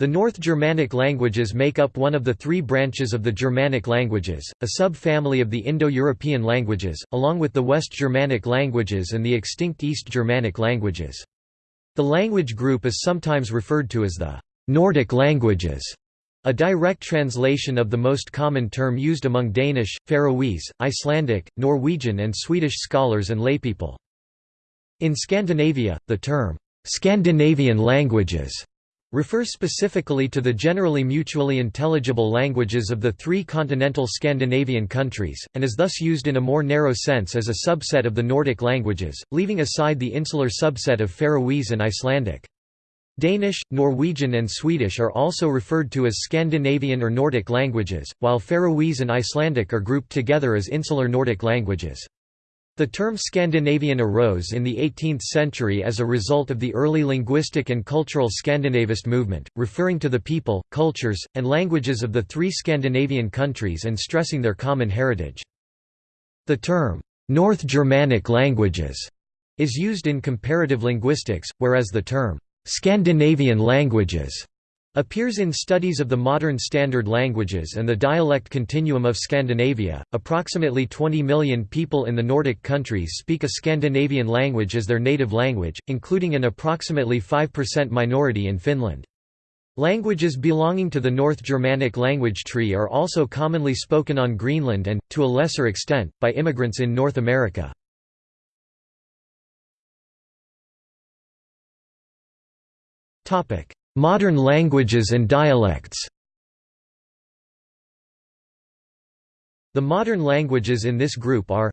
The North Germanic languages make up one of the three branches of the Germanic languages, a sub-family of the Indo-European languages, along with the West Germanic languages and the extinct East Germanic languages. The language group is sometimes referred to as the Nordic languages, a direct translation of the most common term used among Danish, Faroese, Icelandic, Norwegian and Swedish scholars and laypeople. In Scandinavia, the term, Scandinavian languages refers specifically to the generally mutually intelligible languages of the three continental Scandinavian countries, and is thus used in a more narrow sense as a subset of the Nordic languages, leaving aside the insular subset of Faroese and Icelandic. Danish, Norwegian and Swedish are also referred to as Scandinavian or Nordic languages, while Faroese and Icelandic are grouped together as insular Nordic languages. The term Scandinavian arose in the 18th century as a result of the early linguistic and cultural Scandinavist movement, referring to the people, cultures, and languages of the three Scandinavian countries and stressing their common heritage. The term, North Germanic languages, is used in comparative linguistics, whereas the term, Scandinavian languages appears in studies of the modern standard languages and the dialect continuum of Scandinavia. Approximately 20 million people in the Nordic countries speak a Scandinavian language as their native language, including an approximately 5% minority in Finland. Languages belonging to the North Germanic language tree are also commonly spoken on Greenland and, to a lesser extent, by immigrants in North America. Topic: Modern languages and dialects. The modern languages in this group are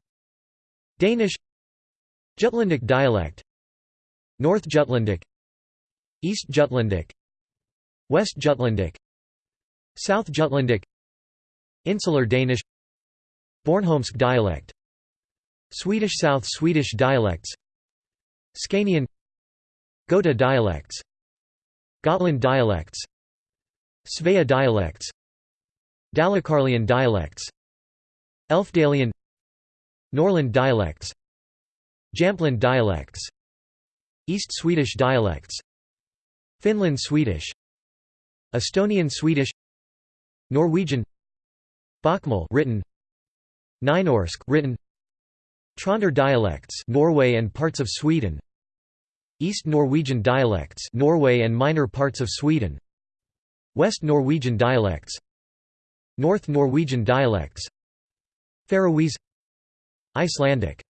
Danish Jutlandic dialect North Jutlandic East Jutlandic West Jutlandic South Jutlandic Insular Danish Bornholmsk dialect Swedish South Swedish dialects Scanian Gota dialects Gotland dialects Svea dialects Dalecarlian dialects Elfdalian Norrland dialects Jämtland dialects East Swedish dialects Finland Swedish Estonian Swedish Norwegian Bokmål written Nynorsk written Trønder dialects Norway and parts of Sweden East Norwegian dialects Norway and minor parts of Sweden. West Norwegian dialects. North Norwegian dialects. Faroese. Icelandic.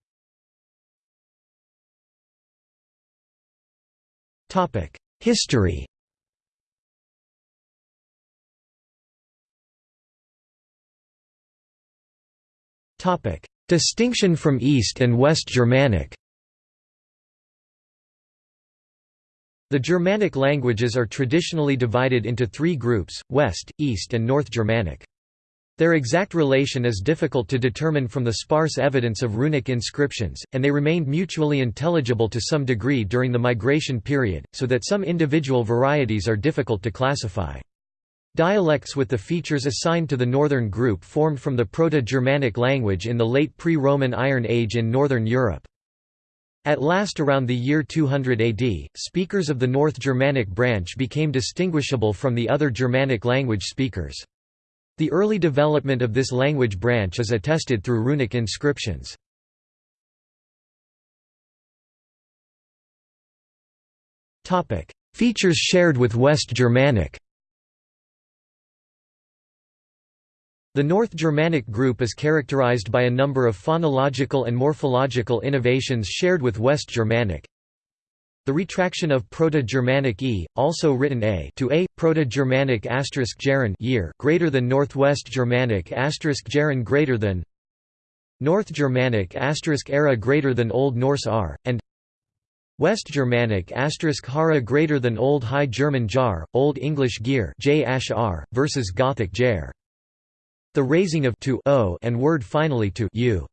Topic History. Topic Distinction from East and West Germanic The Germanic languages are traditionally divided into three groups, West, East and North Germanic. Their exact relation is difficult to determine from the sparse evidence of runic inscriptions, and they remained mutually intelligible to some degree during the migration period, so that some individual varieties are difficult to classify. Dialects with the features assigned to the northern group formed from the Proto-Germanic language in the late pre-Roman Iron Age in northern Europe. At last around the year 200 AD, speakers of the North Germanic branch became distinguishable from the other Germanic language speakers. The early development of this language branch is attested through runic inscriptions. Features shared with West Germanic The North Germanic group is characterized by a number of phonological and morphological innovations shared with West Germanic. The retraction of Proto-Germanic e, also written a to a, Proto-Germanic asterisk Jaren year greater than Northwest Germanic asterisk Jaren greater than North Germanic asterisk era greater than Old Norse r, and West Germanic asterisk hara greater than Old High German jar, Old English gear j versus Gothic jar. The raising of to o and word finally to u.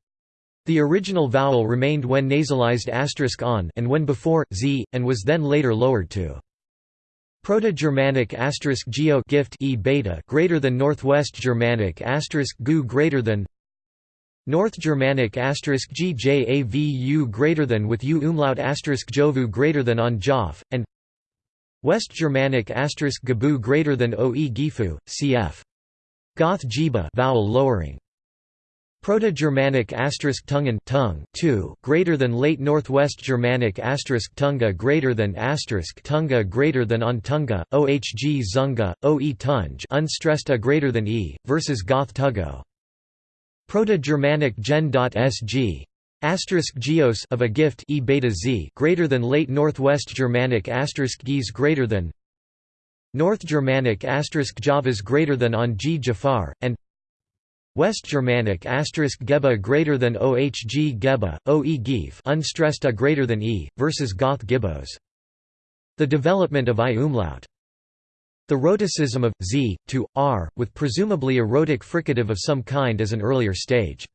The original vowel remained when nasalized asterisk on and when before z, and was then later lowered to. Proto-Germanic asterisk geo gift e beta greater than Northwest Germanic asterisk gu greater than North Germanic asterisk gjavu greater than with u umlaut asterisk jovu greater than on jof, and West Germanic asterisk gabu greater than oe gifu, cf. Goth jiba vowel lowering. Proto-Germanic asterisk tungen tongue two greater than Late Northwest Germanic asterisk tunga greater than asterisk tunga greater than on tunga, ohg zunga, oe tunge unstressed a greater than e versus Goth tugo. Proto-Germanic gen.sg asterisk geos of a gift e beta z greater than Late Northwest Germanic asterisk gees greater than North Germanic asterisk javas greater than on g jafar and West Germanic asterisk geba greater than ohg geba, oe gif unstressed a greater than e, versus Goth gibbos. The development of I umlaut. The rhoticism of z to r, with presumably a rhotic fricative of some kind as an earlier stage.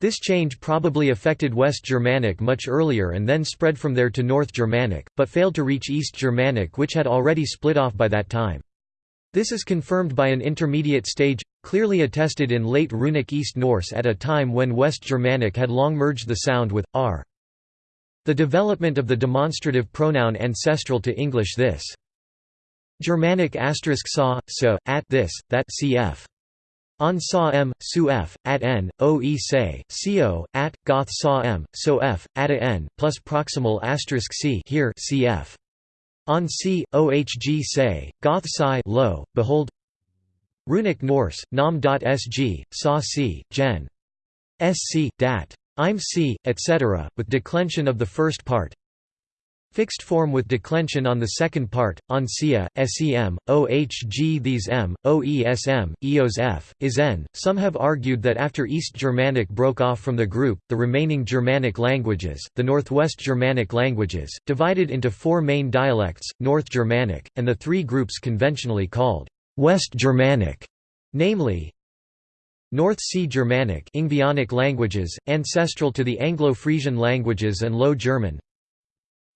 This change probably affected West Germanic much earlier and then spread from there to North Germanic, but failed to reach East Germanic which had already split off by that time. This is confirmed by an intermediate stage, clearly attested in late Runic East Norse at a time when West Germanic had long merged the sound with r. The development of the demonstrative pronoun ancestral to English this. Germanic asterisk saw, so, at this, that cf. On saw m, su f, at n, oe say, co, at, goth saw m, so f, at a n, plus proximal asterisk c here cf. On c, ohg say, goth psi lo, behold Runic Norse, nam.sg, sa c, gen. sc, dat. im c, etc., with declension of the first part Fixed form with declension on the second part, on sia, sem, ohg these m, oesm, eos f, is n. Some have argued that after East Germanic broke off from the group, the remaining Germanic languages, the Northwest Germanic languages, divided into four main dialects, North Germanic, and the three groups conventionally called West Germanic, namely, North Sea Germanic languages, ancestral to the Anglo-Frisian languages and Low German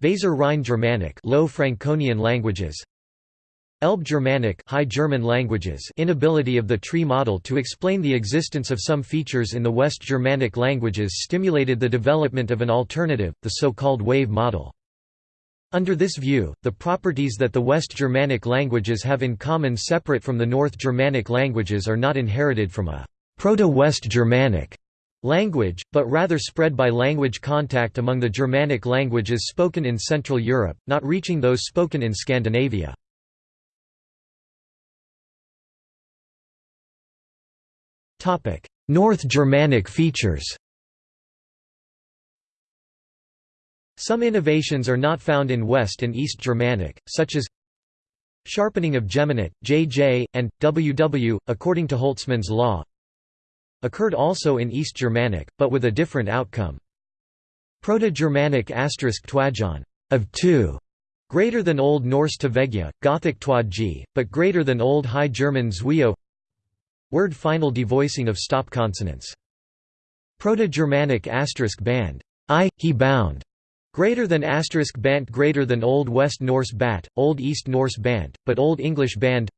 Weser Rhine Germanic Low Franconian languages Elbe Germanic High German languages inability of the tree model to explain the existence of some features in the West Germanic languages stimulated the development of an alternative, the so-called wave model. Under this view, the properties that the West Germanic languages have in common separate from the North Germanic languages are not inherited from a Proto-West Germanic language, but rather spread by language contact among the Germanic languages spoken in Central Europe, not reaching those spoken in Scandinavia. North Germanic features Some innovations are not found in West and East Germanic, such as sharpening of geminate, jj, and ww, according to Holtzmann's law, occurred also in East Germanic, but with a different outcome. Proto-Germanic asterisk twajon of two, greater than Old Norse tvegja, Gothic twadji, but greater than Old High German zwio. Word final devoicing of stop consonants. Proto-Germanic asterisk band i, he bound, greater than asterisk bant greater than Old West Norse bat, Old East Norse bant, but Old English band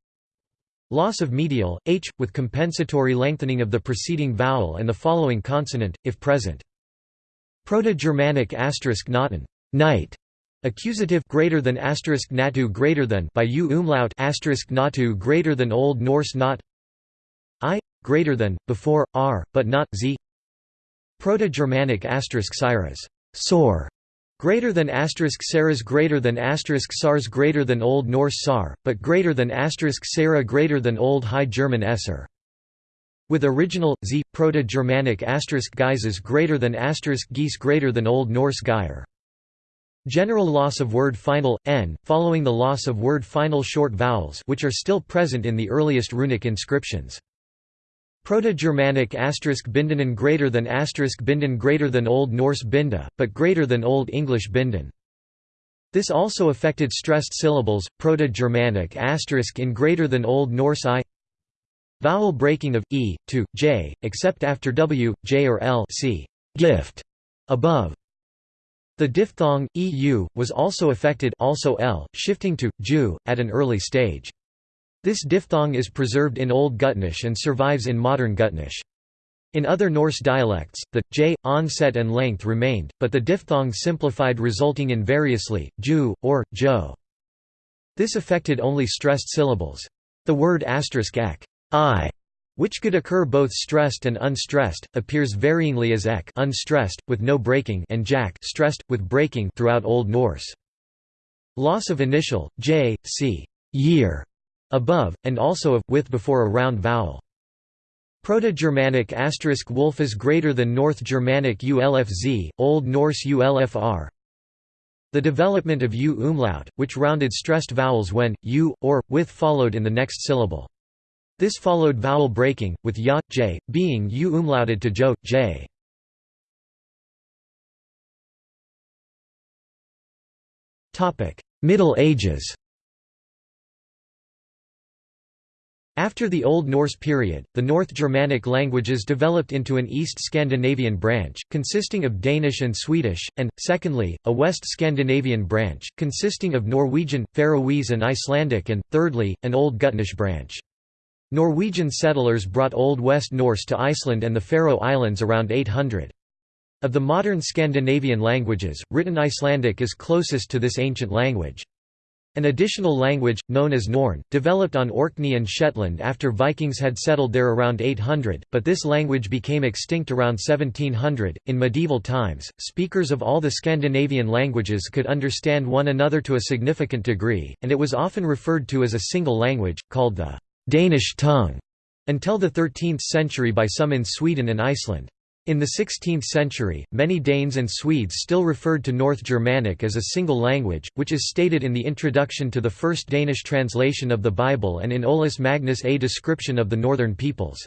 Loss of medial, h, with compensatory lengthening of the preceding vowel and the following consonant, if present. Proto-Germanic asterisk nauten, night, accusative greater than asterisk natu greater than by u umlaut asterisk natu greater than Old Norse not i greater than before r, but not z. Proto-Germanic asterisk cyrus, sore, Greater than asterisk Sarah's greater than asterisk SARS greater than Old Norse SAR, but greater than asterisk Sarah greater than Old High German Esser. With original z Proto-Germanic asterisk Geises greater than asterisk Geese greater than Old Norse Geir. General loss of word final n, following the loss of word final short vowels, which are still present in the earliest runic inscriptions. Proto-Germanic asterisk Bindenen greater than asterisk Binden greater than Old Norse Binda, but greater than Old English Binden. This also affected stressed syllables, Proto-Germanic asterisk in greater than Old Norse i. Vowel breaking of e to j, except after w, j or l. See gift above. The diphthong eu was also affected, also l, shifting to ju at an early stage. This diphthong is preserved in Old Gutnish and survives in modern Gutnish. In other Norse dialects, the j onset and length remained, but the diphthong simplified resulting in variously ju or jo. This affected only stressed syllables. The word asterisk ek, I, which could occur both stressed and unstressed, appears varyingly as ek unstressed, with no breaking and jack stressed, with breaking throughout Old Norse. Loss of initial, j, c, year, above, and also of, with before a round vowel. Proto-Germanic asterisk wolf is greater than North Germanic ulfz, Old Norse ulfr. The development of u umlaut, which rounded stressed vowels when, u, or, with followed in the next syllable. This followed vowel breaking, with ya, j, being u umlauted to jo, j. Middle Ages After the Old Norse period, the North Germanic languages developed into an East Scandinavian branch, consisting of Danish and Swedish, and, secondly, a West Scandinavian branch, consisting of Norwegian, Faroese and Icelandic and, thirdly, an Old Gutnish branch. Norwegian settlers brought Old West Norse to Iceland and the Faroe Islands around 800. Of the modern Scandinavian languages, written Icelandic is closest to this ancient language. An additional language, known as Norn, developed on Orkney and Shetland after Vikings had settled there around 800, but this language became extinct around 1700. In medieval times, speakers of all the Scandinavian languages could understand one another to a significant degree, and it was often referred to as a single language, called the Danish tongue, until the 13th century by some in Sweden and Iceland. In the 16th century, many Danes and Swedes still referred to North Germanic as a single language, which is stated in the introduction to the first Danish translation of the Bible and in Olaus Magnus a description of the northern peoples.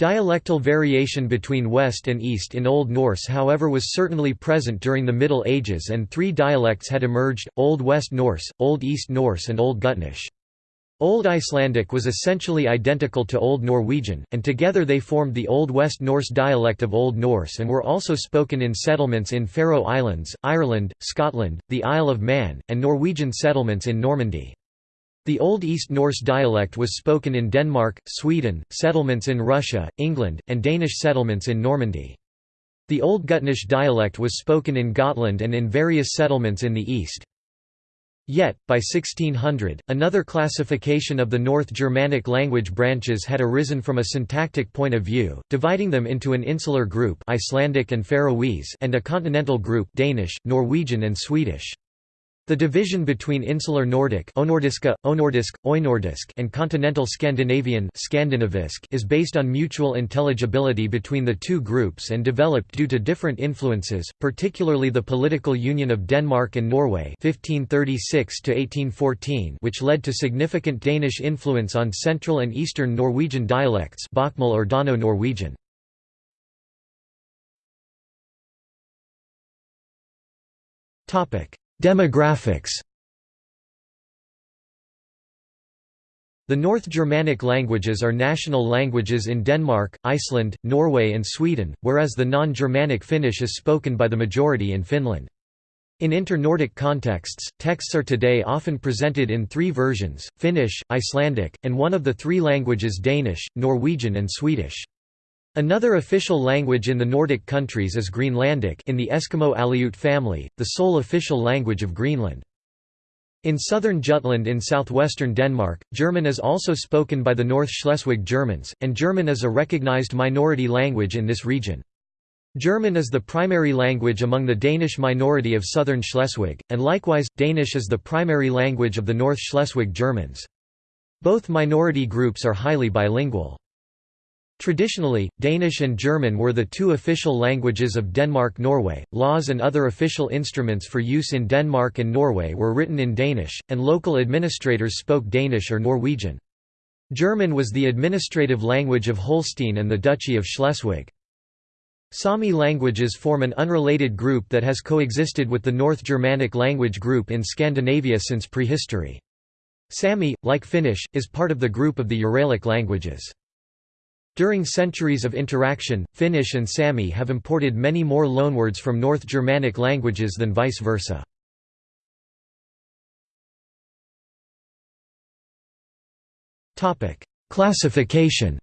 Dialectal variation between West and East in Old Norse however was certainly present during the Middle Ages and three dialects had emerged, Old West Norse, Old East Norse and Old Gutnish. Old Icelandic was essentially identical to Old Norwegian, and together they formed the Old West Norse dialect of Old Norse and were also spoken in settlements in Faroe Islands, Ireland, Scotland, the Isle of Man, and Norwegian settlements in Normandy. The Old East Norse dialect was spoken in Denmark, Sweden, settlements in Russia, England, and Danish settlements in Normandy. The Old Gutnish dialect was spoken in Gotland and in various settlements in the east. Yet, by 1600, another classification of the North Germanic language branches had arisen from a syntactic point of view, dividing them into an insular group Icelandic and Faroese and a continental group Danish, Norwegian and Swedish. The division between Insular Nordic Onordiska, Onordisk, Oinordisk and Continental Scandinavian Skandinavisk is based on mutual intelligibility between the two groups and developed due to different influences, particularly the political union of Denmark and Norway 1536 which led to significant Danish influence on Central and Eastern Norwegian dialects Bokmål or Dano-Norwegian. Topic Demographics The North Germanic languages are national languages in Denmark, Iceland, Norway and Sweden, whereas the non-Germanic Finnish is spoken by the majority in Finland. In inter-Nordic contexts, texts are today often presented in three versions, Finnish, Icelandic, and one of the three languages Danish, Norwegian and Swedish. Another official language in the Nordic countries is Greenlandic in the Eskimo Aleut family, the sole official language of Greenland. In southern Jutland in southwestern Denmark, German is also spoken by the North Schleswig Germans, and German is a recognized minority language in this region. German is the primary language among the Danish minority of southern Schleswig, and likewise, Danish is the primary language of the North Schleswig Germans. Both minority groups are highly bilingual. Traditionally, Danish and German were the two official languages of Denmark-Norway. Laws and other official instruments for use in Denmark and Norway were written in Danish, and local administrators spoke Danish or Norwegian. German was the administrative language of Holstein and the Duchy of Schleswig. Sami languages form an unrelated group that has coexisted with the North Germanic language group in Scandinavia since prehistory. Sami, like Finnish, is part of the group of the Uralic languages. During centuries of interaction, Finnish and Sami have imported many more loanwords from North Germanic languages than vice versa. Classification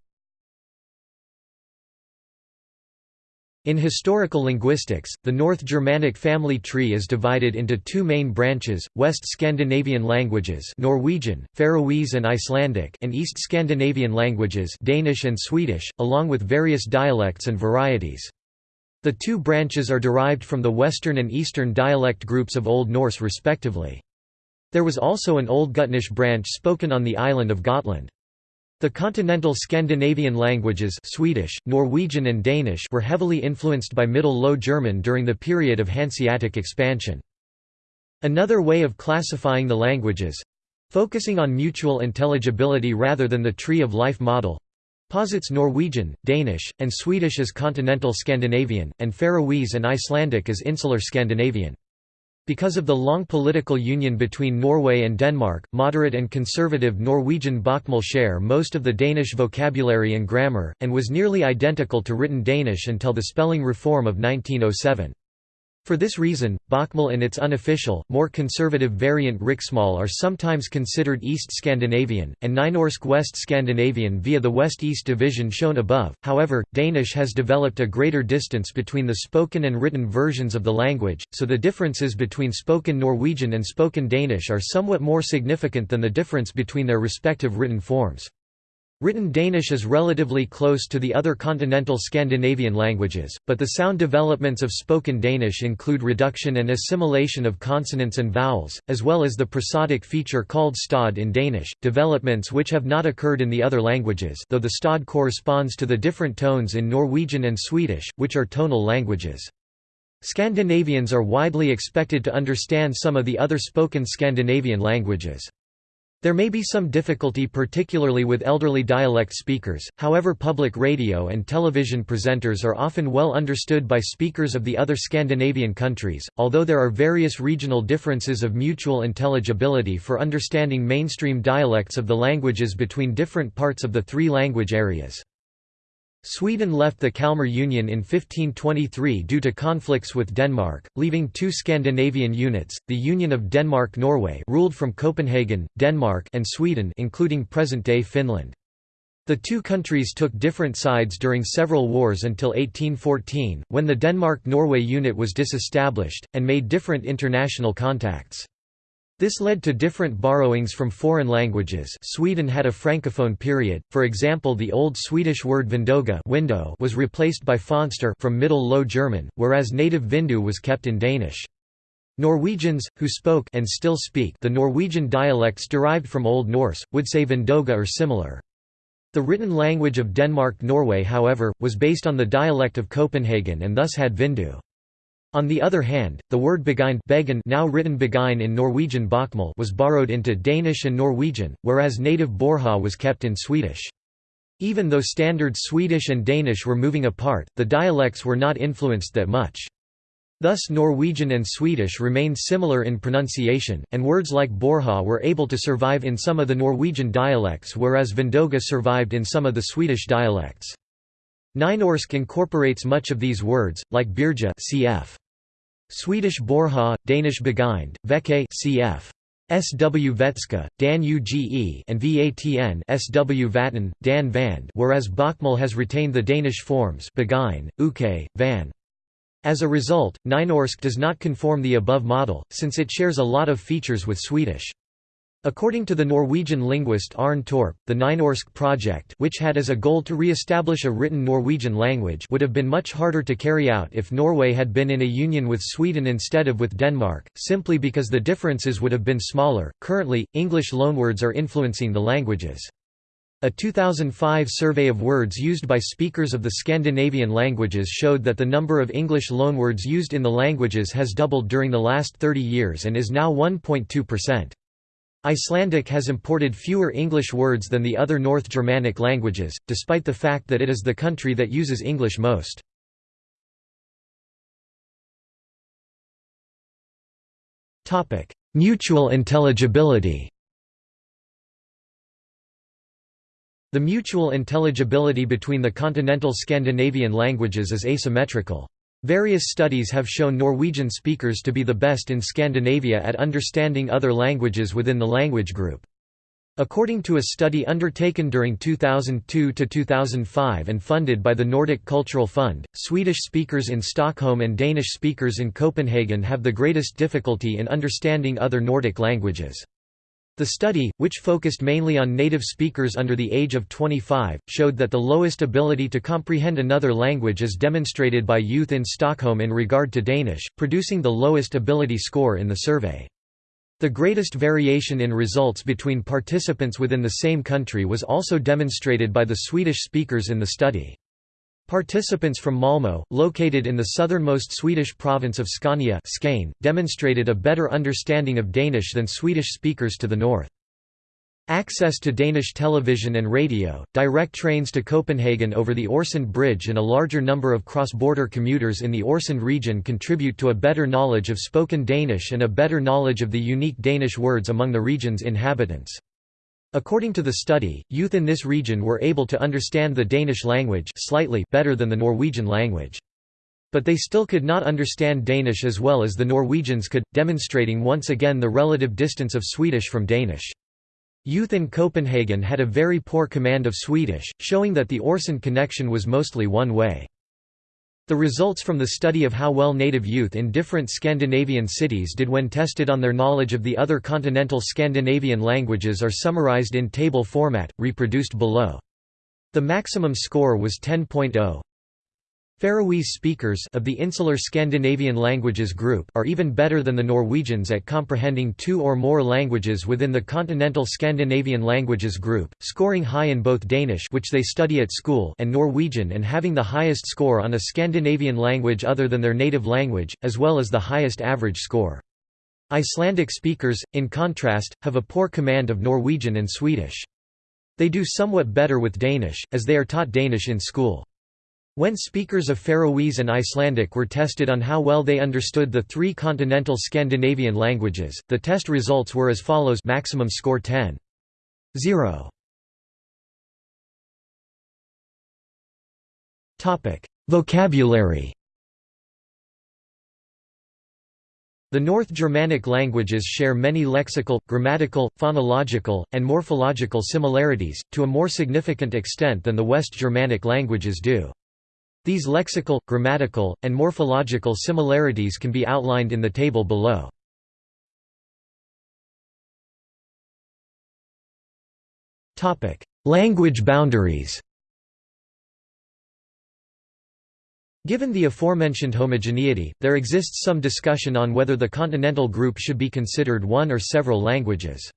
In historical linguistics, the North Germanic family tree is divided into two main branches, West Scandinavian languages Norwegian, Faroese and Icelandic and East Scandinavian languages Danish and Swedish, along with various dialects and varieties. The two branches are derived from the Western and Eastern dialect groups of Old Norse respectively. There was also an Old Gutnish branch spoken on the island of Gotland. The continental Scandinavian languages Swedish, Norwegian and Danish were heavily influenced by Middle Low German during the period of Hanseatic expansion. Another way of classifying the languages—focusing on mutual intelligibility rather than the tree of life model—posits Norwegian, Danish, and Swedish as continental Scandinavian, and Faroese and Icelandic as insular Scandinavian. Because of the long political union between Norway and Denmark, moderate and conservative Norwegian bokmål share most of the Danish vocabulary and grammar, and was nearly identical to written Danish until the spelling reform of 1907. For this reason, Bokmål and its unofficial, more conservative variant Riksmål are sometimes considered East Scandinavian, and Nynorsk West Scandinavian via the West-East division shown above. However, Danish has developed a greater distance between the spoken and written versions of the language, so the differences between spoken Norwegian and spoken Danish are somewhat more significant than the difference between their respective written forms. Written Danish is relatively close to the other continental Scandinavian languages, but the sound developments of spoken Danish include reduction and assimilation of consonants and vowels, as well as the prosodic feature called stød in Danish, developments which have not occurred in the other languages though the stød corresponds to the different tones in Norwegian and Swedish, which are tonal languages. Scandinavians are widely expected to understand some of the other spoken Scandinavian languages. There may be some difficulty particularly with elderly dialect speakers, however public radio and television presenters are often well understood by speakers of the other Scandinavian countries, although there are various regional differences of mutual intelligibility for understanding mainstream dialects of the languages between different parts of the three language areas. Sweden left the Kalmar Union in 1523 due to conflicts with Denmark, leaving two Scandinavian units, the Union of Denmark-Norway ruled from Copenhagen, Denmark and Sweden including present-day Finland. The two countries took different sides during several wars until 1814, when the Denmark-Norway unit was disestablished, and made different international contacts. This led to different borrowings from foreign languages Sweden had a francophone period, for example the Old Swedish word vindoga window was replaced by fönster from Middle Low German, whereas native vindu was kept in Danish. Norwegians, who spoke and still speak the Norwegian dialects derived from Old Norse, would say vindoga or similar. The written language of Denmark-Norway however, was based on the dialect of Copenhagen and thus had vindu. On the other hand, the word beguine now written beguine in Norwegian bokmål was borrowed into Danish and Norwegian, whereas native borha was kept in Swedish. Even though standard Swedish and Danish were moving apart, the dialects were not influenced that much. Thus Norwegian and Swedish remained similar in pronunciation, and words like borha were able to survive in some of the Norwegian dialects whereas vindoga survived in some of the Swedish dialects. Nynorsk incorporates much of these words, like birja cf. Swedish borha, Danish begind, veke cf. SW Vetska, Dan Uge and Vatn SW Vatten, Dan Vand whereas Bokmål has retained the Danish forms beguine, uke, van. As a result, Nynorsk does not conform the above model, since it shares a lot of features with Swedish. According to the Norwegian linguist Arne Torp, the Nynorsk project which had as a goal to re-establish a written Norwegian language would have been much harder to carry out if Norway had been in a union with Sweden instead of with Denmark, simply because the differences would have been smaller. Currently, English loanwords are influencing the languages. A 2005 survey of words used by speakers of the Scandinavian languages showed that the number of English loanwords used in the languages has doubled during the last 30 years and is now 1.2%. Icelandic has imported fewer English words than the other North Germanic languages, despite the fact that it is the country that uses English most. Mutual intelligibility The mutual intelligibility between the continental Scandinavian languages is asymmetrical. Various studies have shown Norwegian speakers to be the best in Scandinavia at understanding other languages within the language group. According to a study undertaken during 2002–2005 and funded by the Nordic Cultural Fund, Swedish speakers in Stockholm and Danish speakers in Copenhagen have the greatest difficulty in understanding other Nordic languages. The study, which focused mainly on native speakers under the age of 25, showed that the lowest ability to comprehend another language is demonstrated by youth in Stockholm in regard to Danish, producing the lowest ability score in the survey. The greatest variation in results between participants within the same country was also demonstrated by the Swedish speakers in the study. Participants from Malmö, located in the southernmost Swedish province of Scania Skane, demonstrated a better understanding of Danish than Swedish speakers to the north. Access to Danish television and radio, direct trains to Copenhagen over the Øresund Bridge and a larger number of cross-border commuters in the Øresund region contribute to a better knowledge of spoken Danish and a better knowledge of the unique Danish words among the region's inhabitants. According to the study, youth in this region were able to understand the Danish language slightly better than the Norwegian language. But they still could not understand Danish as well as the Norwegians could, demonstrating once again the relative distance of Swedish from Danish. Youth in Copenhagen had a very poor command of Swedish, showing that the Øresund connection was mostly one way. The results from the study of how well native youth in different Scandinavian cities did when tested on their knowledge of the other continental Scandinavian languages are summarized in table format, reproduced below. The maximum score was 10.0. Faroese speakers of the insular Scandinavian languages group are even better than the Norwegians at comprehending two or more languages within the continental Scandinavian languages group, scoring high in both Danish which they study at school and Norwegian and having the highest score on a Scandinavian language other than their native language, as well as the highest average score. Icelandic speakers, in contrast, have a poor command of Norwegian and Swedish. They do somewhat better with Danish, as they are taught Danish in school. When speakers of Faroese and Icelandic were tested on how well they understood the three continental Scandinavian languages, the test results were as follows maximum score 10. 0. Vocabulary The North Germanic languages share many lexical, grammatical, phonological, and morphological similarities, to a more significant extent than the West Germanic languages do. These lexical, grammatical, and morphological similarities can be outlined in the table below. Language boundaries Given the aforementioned homogeneity, there exists some discussion on whether the continental group should be considered one or several languages.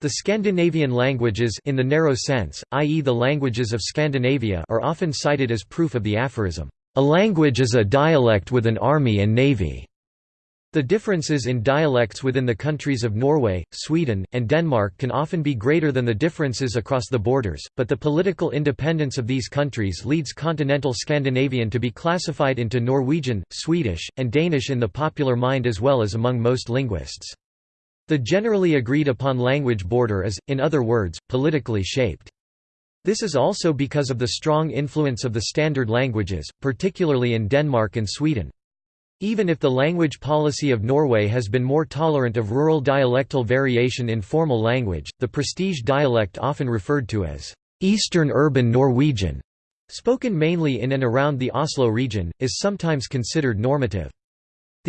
The Scandinavian languages in the narrow sense, i.e. the languages of Scandinavia are often cited as proof of the aphorism, "...a language is a dialect with an army and navy." The differences in dialects within the countries of Norway, Sweden, and Denmark can often be greater than the differences across the borders, but the political independence of these countries leads continental Scandinavian to be classified into Norwegian, Swedish, and Danish in the popular mind as well as among most linguists. The generally agreed upon language border is, in other words, politically shaped. This is also because of the strong influence of the standard languages, particularly in Denmark and Sweden. Even if the language policy of Norway has been more tolerant of rural dialectal variation in formal language, the prestige dialect often referred to as Eastern Urban Norwegian, spoken mainly in and around the Oslo region, is sometimes considered normative.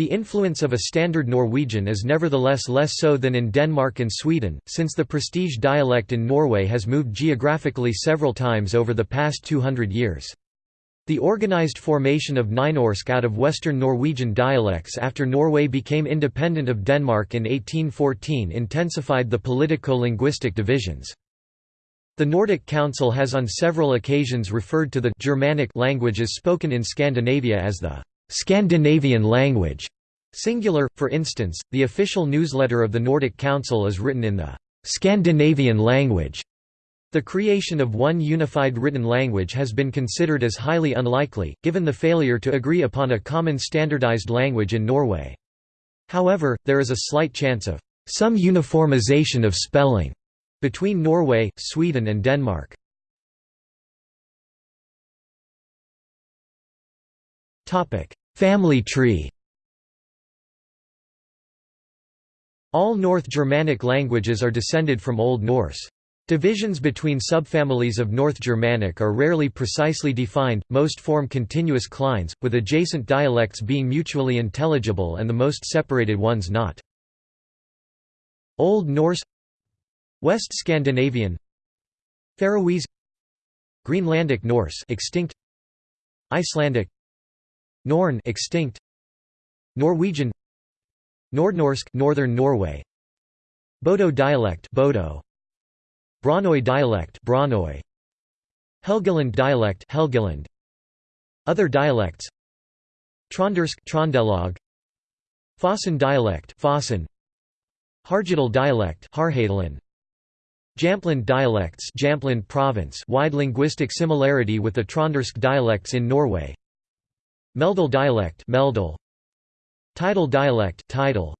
The influence of a standard Norwegian is nevertheless less so than in Denmark and Sweden, since the prestige dialect in Norway has moved geographically several times over the past 200 years. The organized formation of Nynorsk out of Western Norwegian dialects after Norway became independent of Denmark in 1814 intensified the politico-linguistic divisions. The Nordic Council has on several occasions referred to the Germanic languages spoken in Scandinavia as the Scandinavian language. Singular, for instance, the official newsletter of the Nordic Council is written in the Scandinavian language. The creation of one unified written language has been considered as highly unlikely, given the failure to agree upon a common standardized language in Norway. However, there is a slight chance of some uniformization of spelling between Norway, Sweden and Denmark. Family tree All North Germanic languages are descended from Old Norse. Divisions between subfamilies of North Germanic are rarely precisely defined, most form continuous clines, with adjacent dialects being mutually intelligible and the most separated ones not. Old Norse West Scandinavian Faroese Greenlandic Norse extinct Icelandic Norn extinct. Norwegian. Nordnorsk Northern Norway. Bodø dialect Bodø. Braunoi dialect Braunoi Helgeland dialect Helgeland. Other dialects. Trøndersk Trøndelag. Fossen dialect Fossen. Harjadal dialect Harhadalen. Jämtland dialects Jämtland province. Wide linguistic similarity with the Trøndersk dialects in Norway Meldal dialect Meldal. Tydal dialect Tydal.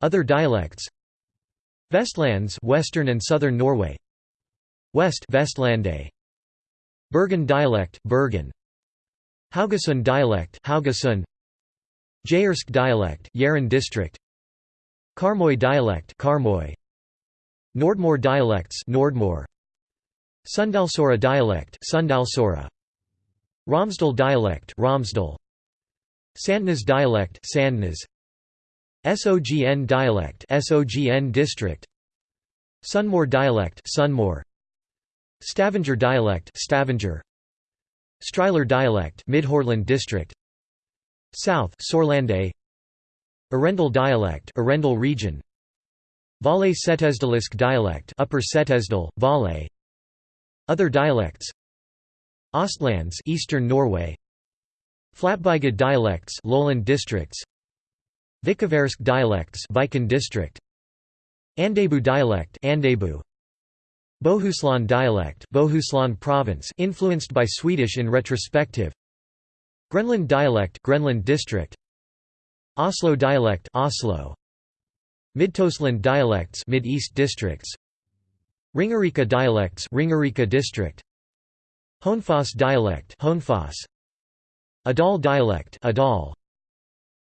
Other dialects. Vestlands Western and Southern Norway. West Vestlande. Bergen dialect Bergen. Haugesund dialect Haugesund. Jærsk dialect Jæren district. Karmøy dialect Karmøy. Nordmøre dialects Nordmøre Sunndalsøra dialect Sunndalsøra Romsdal dialect Romsdal Sandnes dialect Sandnes. SOGN dialect SOGN district. Sunnmøre dialect Sunnmøre Stavanger dialect Stavanger. Stryler dialect Midhordland district. South Sorlande Arendal dialect Arendal region. Valais Setesdalisk dialect Upper Setesdal Valais. Other dialects Ostlands Eastern Norway. Flatbygd dialects Lowland districts. Vikaversk dialects Viken district. Andebu dialect Andebu. Bohuslän dialect Bohuslän province influenced by Swedish in retrospective. Grenland dialect Grenland district. Oslo dialect Oslo. Midtøstland dialects Mid-East districts. Ringerike dialects Ringerike district Honfoss dialect Honfoss Adal dialect Adal.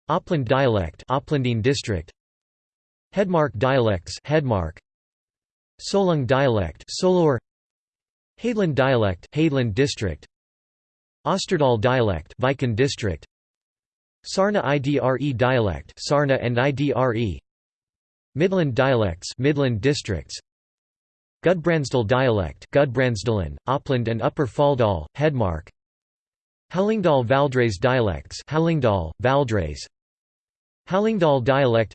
Oppland dialect Opplandine district. Hedmark dialects Hedmark. Solung dialect Solor. Hadeland dialect Hadeland district. Osterdal dialect Viken district. Sarna IDRE dialect Sarna and IDRE. Midland dialects Midland districts Gudbrandsdal dialect Gudbrandsdalen, Oppland and Upper Folldal, Hedmark. Hallingdal Valdres dialects Hallingdal, Valdres. Hallingdal dialect.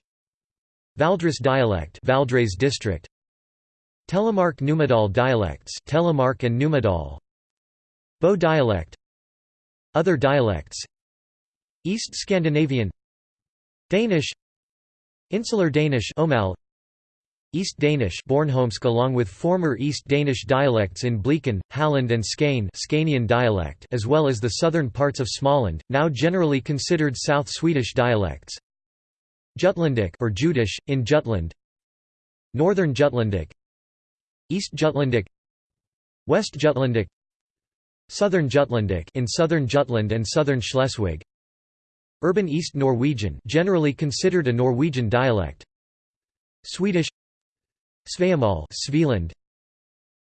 Valdres dialect Valdres district. Telemark Numedal dialects Telemark and Numedal. Bow dialect. Other dialects. East Scandinavian. Danish. Insular Danish Omal East Danish Bornholmsk along with former East Danish dialects in Blekin, Halland and Skane dialect as well as the southern parts of Småland, now generally considered South Swedish dialects. Jutlandic or Jutish, in Jutland. Northern Jutlandic East Jutlandic West Jutlandic Southern Jutlandic in Southern Jutland and Southern Schleswig. Urban East Norwegian generally considered a Norwegian dialect. Swedish Sveamal Svealand.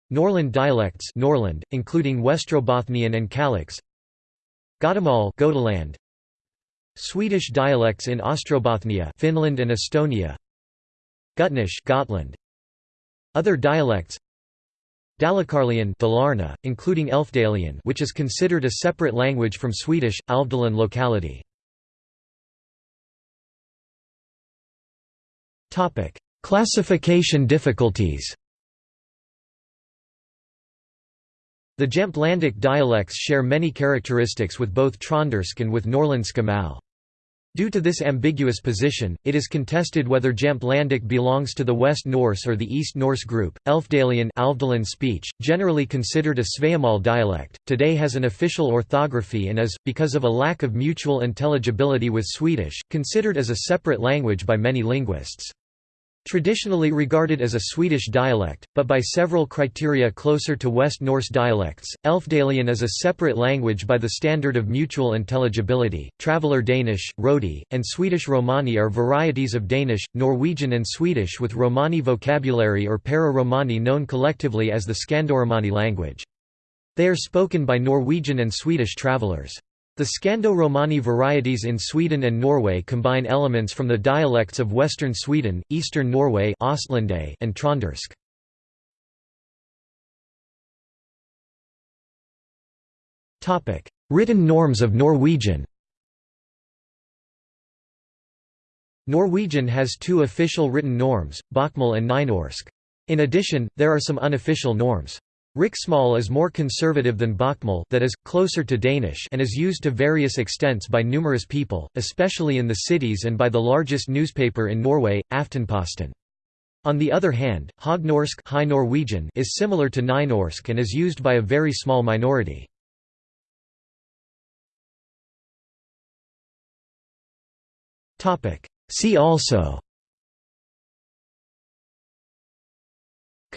Norrland dialects Norrland including Westrobothnian and Kalix Götamål Gotaland Swedish dialects in Ostrobothnia Finland and Estonia. Gutnish Gotland. Other dialects. Dalecarlian Dalarna, including Elfdalian which is considered a separate language from Swedish, Älvdalen locality. Classification difficulties The Jämtlandic dialects share many characteristics with both Trøndersk and with Norrländska Mal. Due to this ambiguous position, it is contested whether Jämtlandic belongs to the West Norse or the East Norse group. Elfdalian Älvdalen speech, generally considered a Sveamal dialect, today has an official orthography and is, because of a lack of mutual intelligibility with Swedish, considered as a separate language by many linguists. Traditionally regarded as a Swedish dialect, but by several criteria closer to West Norse dialects, Elfdalian is a separate language by the standard of mutual intelligibility. Traveller Danish, Rodi, and Swedish Romani are varieties of Danish, Norwegian, and Swedish with Romani vocabulary or para-Romani known collectively as the Scandoromani language. They are spoken by Norwegian and Swedish travellers. The Scando-Romani varieties in Sweden and Norway combine elements from the dialects of western Sweden, eastern Norway and Trøndersk. Written norms of Norwegian Norwegian has two official written norms, Bokmål and Nynorsk. In addition, there are some unofficial norms. Riksmål is more conservative than Bokmål that is, closer to Danish and is used to various extents by numerous people, especially in the cities and by the largest newspaper in Norway, Aftenposten. On the other hand, Høgnorsk High Norwegian is similar to Nynorsk and is used by a very small minority. See also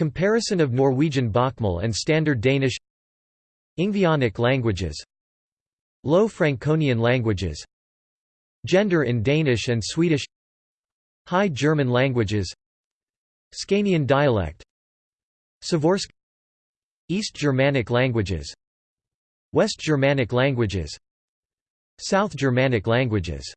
Comparison of Norwegian Bokmål and Standard Danish Ingvaeonic languages Low Franconian languages Gender in Danish and Swedish High German languages Scanian dialect Savorsk East Germanic languages West Germanic languages South Germanic languages